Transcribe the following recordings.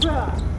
さ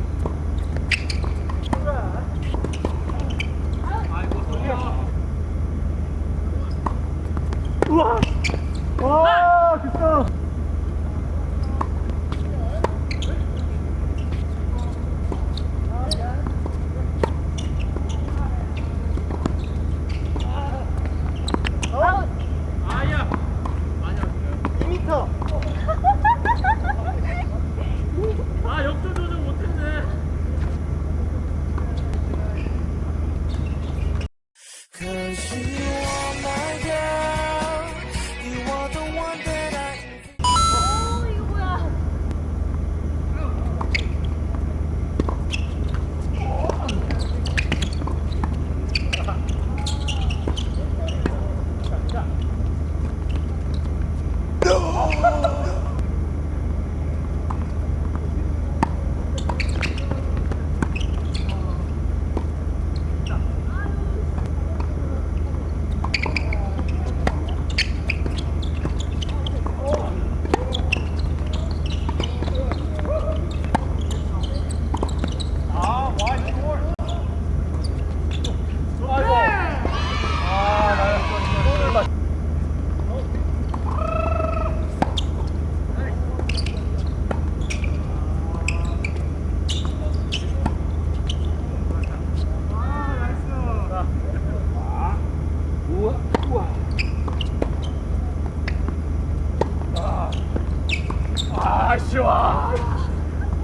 아, 씨, 와.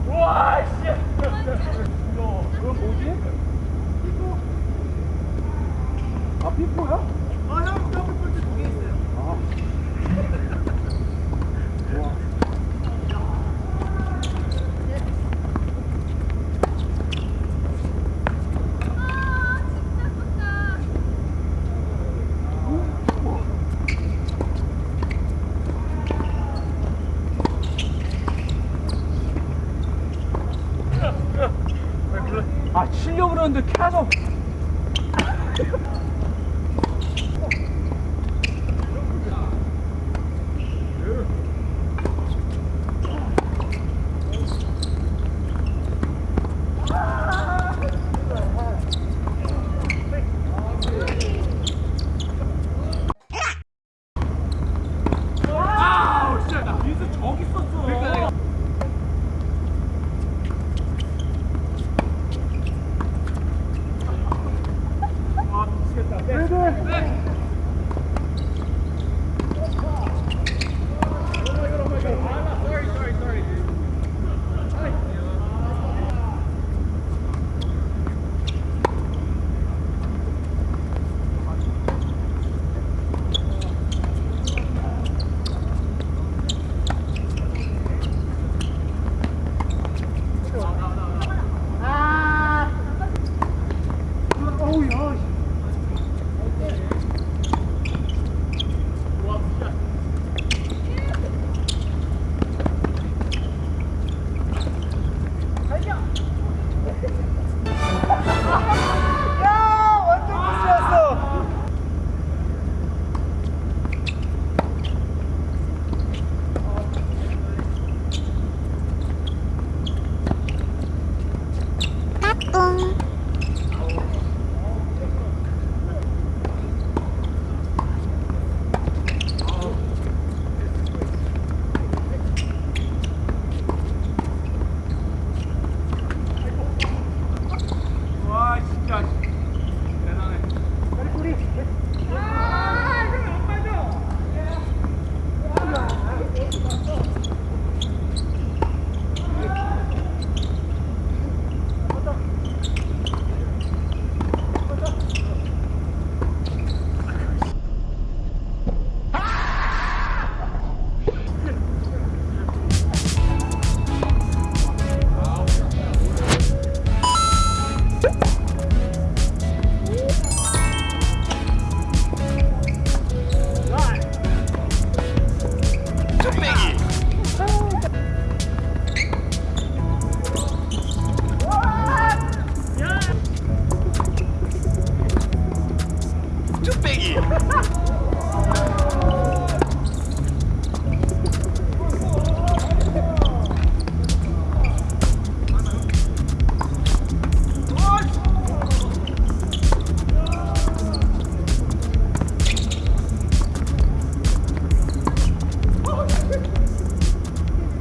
와, 씨. 너, 그건 뭐지? 피포. 아, 피포야? 아, 형, 하려고 그러는데 계속